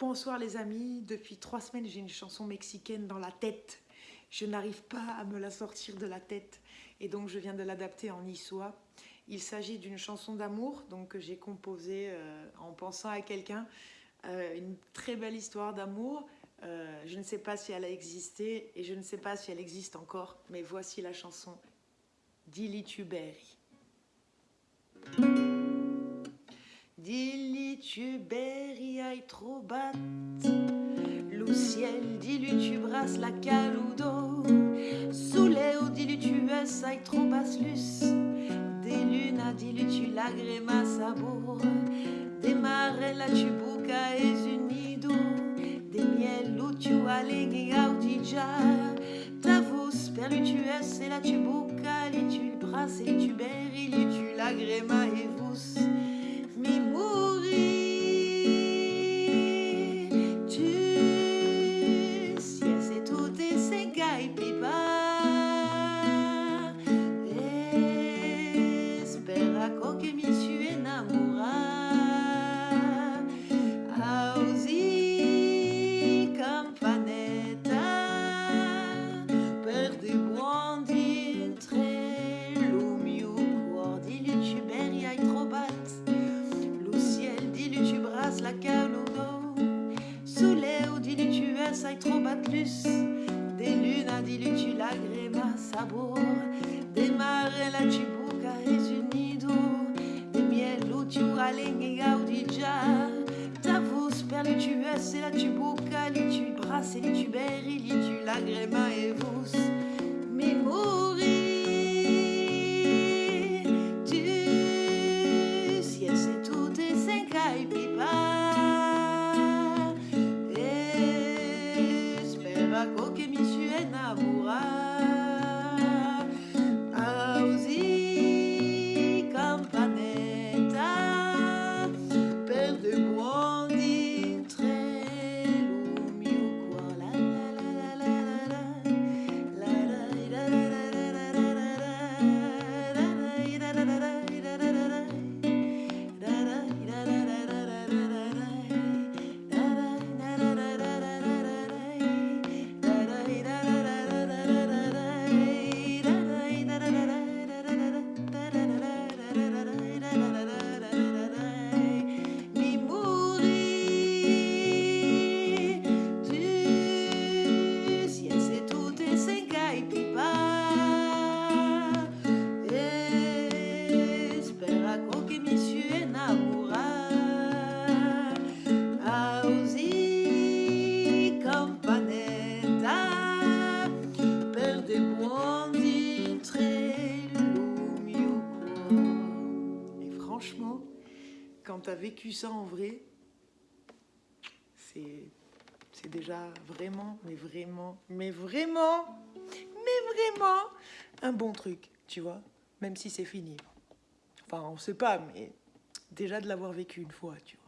Bonsoir les amis, depuis trois semaines j'ai une chanson mexicaine dans la tête. Je n'arrive pas à me la sortir de la tête et donc je viens de l'adapter en niçois. Il s'agit d'une chanson d'amour donc que j'ai composée euh, en pensant à quelqu'un. Euh, une très belle histoire d'amour. Euh, je ne sais pas si elle a existé et je ne sais pas si elle existe encore, mais voici la chanson Dilituberi oreilles trop battes. Loup ciel, dis-lui, tu la caloudo. Sous les hauts, lui tu es trop basse luce. Des lunes, dis-lui, tu la grémasse à bourre. Des marais, la tubuca et unido. Des miel, où tu alleghe audija. Tavus, perlu, tu es et la tubuca, et tu et tu berri, tu la et vous. Saetrobatlus, des lunadilutula la gréma sabor, des marella cibuca resunido, des mielutura lenge gaudigia, tavus perlutues et la tubuca litu bracelitu beri litu la gréma et vos, franchement, quand tu as vécu ça en vrai, c'est déjà vraiment, mais vraiment, mais vraiment, mais vraiment un bon truc, tu vois, même si c'est fini. Enfin, on sait pas, mais déjà de l'avoir vécu une fois, tu vois.